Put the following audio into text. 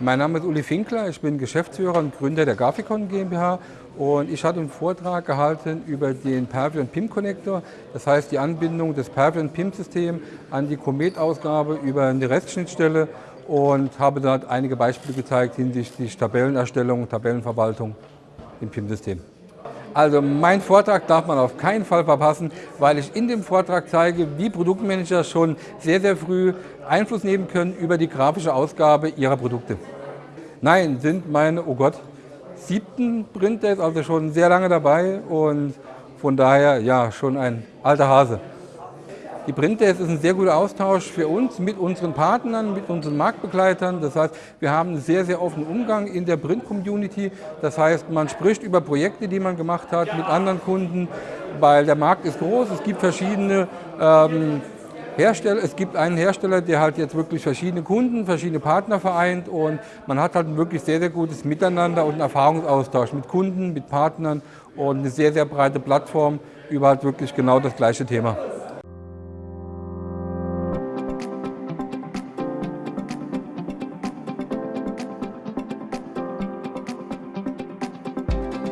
Mein Name ist Uli Finkler, ich bin Geschäftsführer und Gründer der Grafikon GmbH und ich hatte einen Vortrag gehalten über den Pervion PIM Connector, das heißt die Anbindung des Pervion PIM System an die Comet-Ausgabe über eine Restschnittstelle und habe dort einige Beispiele gezeigt hinsichtlich Tabellenerstellung, Tabellenverwaltung im PIM-System. Also mein Vortrag darf man auf keinen Fall verpassen, weil ich in dem Vortrag zeige, wie Produktmanager schon sehr, sehr früh Einfluss nehmen können über die grafische Ausgabe ihrer Produkte. Nein, sind meine, oh Gott, siebten Printer, ist also schon sehr lange dabei und von daher ja schon ein alter Hase. Die Printdesk ist ein sehr guter Austausch für uns mit unseren Partnern, mit unseren Marktbegleitern. Das heißt, wir haben einen sehr, sehr offenen Umgang in der Print-Community. Das heißt, man spricht über Projekte, die man gemacht hat mit anderen Kunden, weil der Markt ist groß. Es gibt verschiedene ähm, Hersteller, es gibt einen Hersteller, der halt jetzt wirklich verschiedene Kunden, verschiedene Partner vereint und man hat halt ein wirklich sehr, sehr gutes Miteinander und einen Erfahrungsaustausch mit Kunden, mit Partnern und eine sehr, sehr breite Plattform über halt wirklich genau das gleiche Thema.